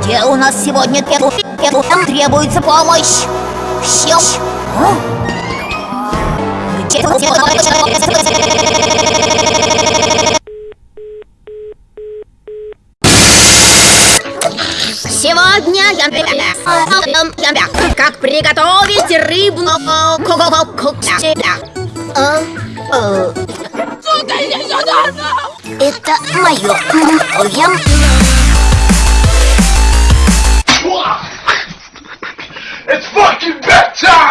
Где у нас сегодня пету? Пету там требуется помощь. Щелч. Где? Сегодня я как приготовить рыбную Это мое. Я... It's fucking bedtime!